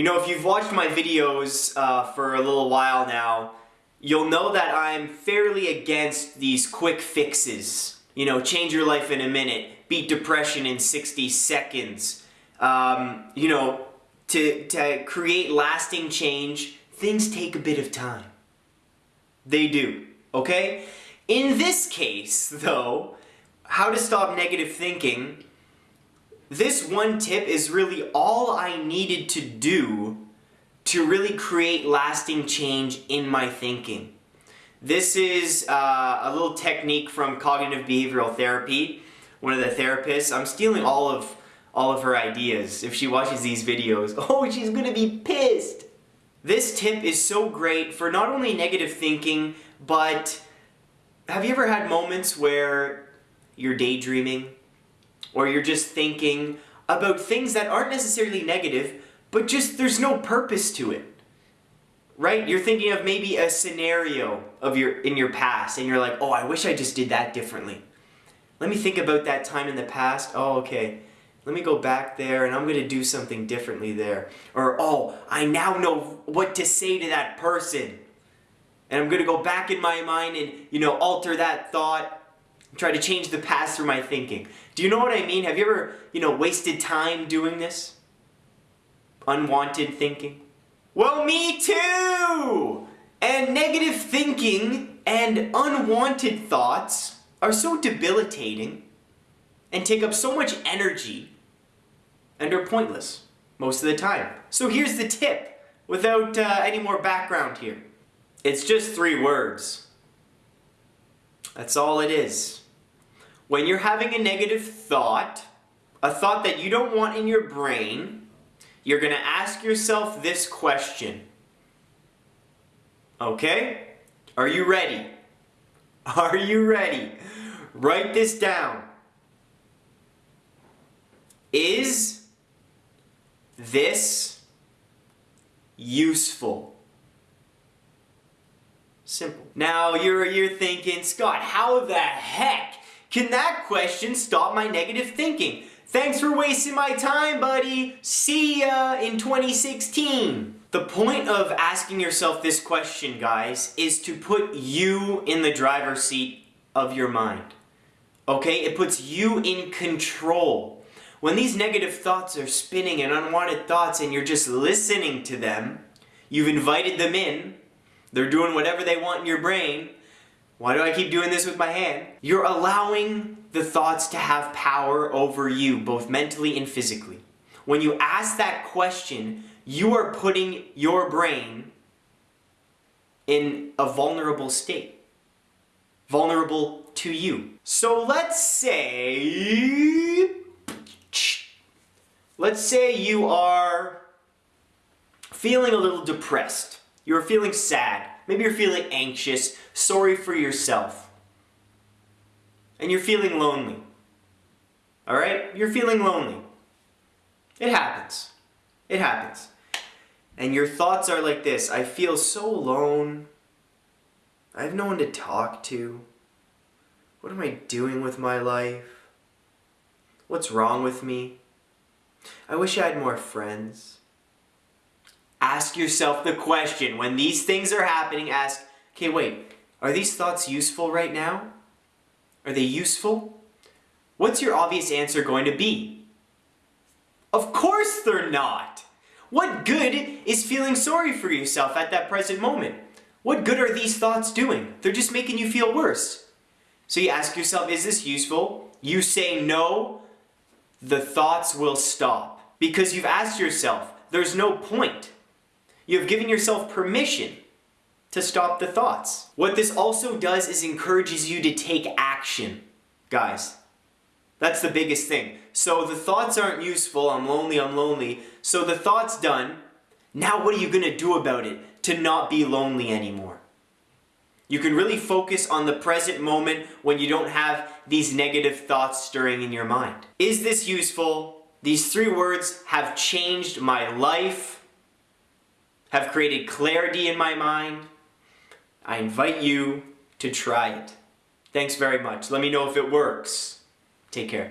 You know, if you've watched my videos uh, for a little while now, you'll know that I'm fairly against these quick fixes. You know, change your life in a minute, beat depression in 60 seconds. Um, you know, to, to create lasting change, things take a bit of time. They do, okay? In this case, though, how to stop negative thinking, this one tip is really all I needed to do to really create lasting change in my thinking. This is uh, a little technique from cognitive behavioral therapy. One of the therapists, I'm stealing all of all of her ideas. If she watches these videos, oh, she's gonna be pissed. This tip is so great for not only negative thinking, but have you ever had moments where you're daydreaming or you're just thinking about things that aren't necessarily negative, but just there's no purpose to it. Right? You're thinking of maybe a scenario of your in your past and you're like, "Oh, I wish I just did that differently." Let me think about that time in the past. Oh, okay. Let me go back there and I'm going to do something differently there. Or, "Oh, I now know what to say to that person." And I'm going to go back in my mind and, you know, alter that thought try to change the past through my thinking. Do you know what I mean? Have you ever, you know, wasted time doing this? Unwanted thinking? Well, me too! And negative thinking and unwanted thoughts are so debilitating and take up so much energy and are pointless most of the time. So here's the tip, without uh, any more background here. It's just three words. That's all it is. When you're having a negative thought, a thought that you don't want in your brain, you're going to ask yourself this question. Okay? Are you ready? Are you ready? Write this down. Is this useful? Simple. Now you're, you're thinking, Scott, how the heck can that question stop my negative thinking? Thanks for wasting my time, buddy. See ya in 2016. The point of asking yourself this question, guys, is to put you in the driver's seat of your mind. Okay? It puts you in control. When these negative thoughts are spinning and unwanted thoughts and you're just listening to them, you've invited them in, they're doing whatever they want in your brain, why do I keep doing this with my hand? You're allowing the thoughts to have power over you, both mentally and physically. When you ask that question, you are putting your brain in a vulnerable state. Vulnerable to you. So let's say... Let's say you are feeling a little depressed. You're feeling sad. Maybe you're feeling anxious, sorry for yourself. And you're feeling lonely. Alright? You're feeling lonely. It happens. It happens. And your thoughts are like this, I feel so alone. I have no one to talk to. What am I doing with my life? What's wrong with me? I wish I had more friends. Ask yourself the question, when these things are happening, ask, okay, wait, are these thoughts useful right now? Are they useful? What's your obvious answer going to be? Of course they're not! What good is feeling sorry for yourself at that present moment? What good are these thoughts doing? They're just making you feel worse. So you ask yourself, is this useful? You say no, the thoughts will stop. Because you've asked yourself, there's no point. You have given yourself permission to stop the thoughts. What this also does is encourages you to take action, guys. That's the biggest thing. So the thoughts aren't useful, I'm lonely, I'm lonely. So the thought's done. Now what are you to do about it to not be lonely anymore? You can really focus on the present moment when you don't have these negative thoughts stirring in your mind. Is this useful? These three words have changed my life have created clarity in my mind, I invite you to try it. Thanks very much. Let me know if it works. Take care.